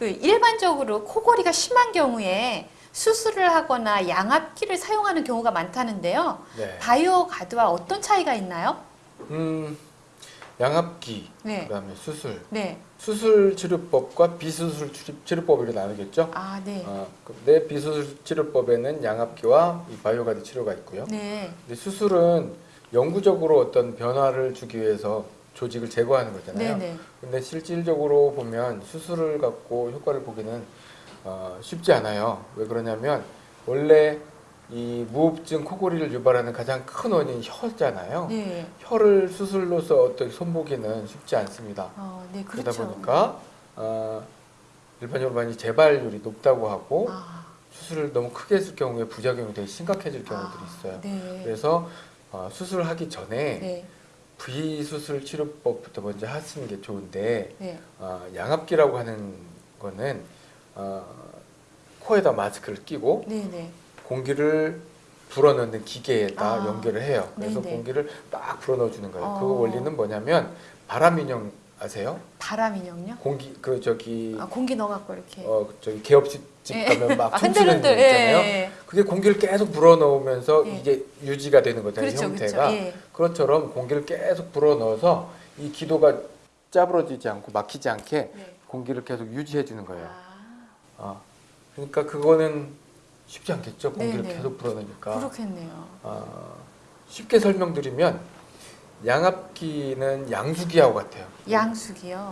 그 일반적으로 코골이가 심한 경우에 수술을 하거나 양압기를 사용하는 경우가 많다는데요. 네. 바이오 가드와 어떤 차이가 있나요? 음, 양압기, 네. 그다음에 수술. 네. 수술 치료법과 비수술 치료- 치료법으로 나누겠죠. 아, 네. 어, 근데 비수술 치료법에는 양압기와 이 바이오 가드 치료가 있고요. 네. 근데 수술은 영구적으로 어떤 변화를 주기 위해서 조직을 제거하는 거잖아요. 네, 네. 근데 실질적으로 보면 수술을 갖고 효과를 보기는 어, 쉽지 않아요. 왜 그러냐면 원래 이 무호흡증 코골이를 유발하는 가장 큰 원인이 혀잖아요. 네. 혀를 수술로서 어떻게 손보기는 쉽지 않습니다. 어, 네, 그러다 그렇죠. 보니까 어, 일반적으로 많이 재발률이 높다고 하고 아, 수술을 너무 크게 했을 경우에 부작용이 되게 심각해질 경우들이 아, 있어요. 네. 그래서 어, 수술하기 전에 네. 비수술 치료법부터 먼저 하시는 게 좋은데 네. 어, 양압기라고 하는 거는 어, 코에다 마스크를 끼고 네, 네. 공기를 불어넣는 기계에다 아, 연결을 해요. 그래서 네네. 공기를 막 불어넣어 주는 거예요. 그 어. 원리는 뭐냐면 바람 인형 아세요? 바람 인형요? 공기 그 저기 아, 공기 넣어 갖고 이렇게. 어 저기 개업식 집 예. 가면 막 아, 흔들흔들. 거 있잖아요. 예. 그게 공기를 계속 불어넣으면서 예. 이게 유지가 되는 거잖아요. 그렇죠, 형태가. 그렇죠. 예. 그것처럼 공기를 계속 불어넣어서 이 기도가 짜부러지지 않고 막히지 않게 네. 공기를 계속 유지해 주는 거예요. 아, 어. 그러니까 그거는 쉽지 않겠죠. 공기를 네네. 계속 불어넣으니까. 그렇겠네요. 어, 쉽게 설명드리면 양압기는 양수기하고 같아요.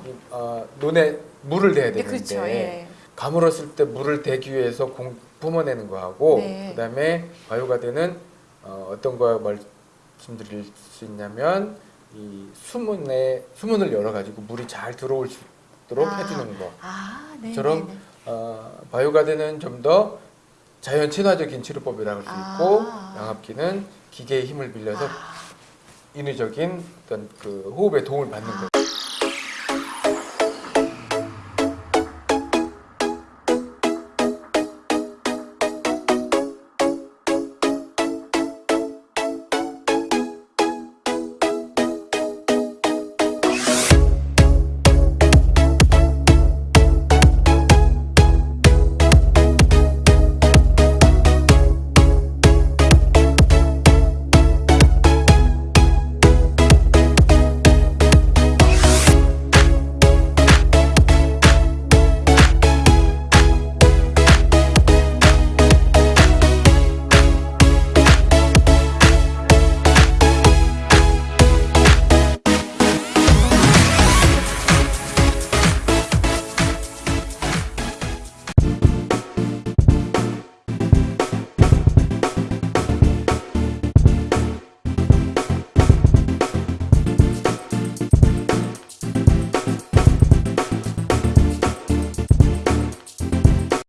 이, 어, 눈에 물을 대야 네, 되는데 그렇죠. 예. 가물었을 때 물을 대기 위해서 공, 뿜어내는 거하고 네. 그다음에 바이오가드는 어, 어떤 거 말씀드릴 수 있냐면 이 수문에 수문을 열어 가지고 물이 잘 들어올 수 있도록 아. 해주는 거. 아, 네. 저런 네, 네. 어, 바이오가드는 좀 더 자연 친화적인 치료법이라고 할수 아. 있고 양압기는 기계의 힘을 빌려서 아, 인위적인 어떤 그 호흡에 도움을 받는 거죠.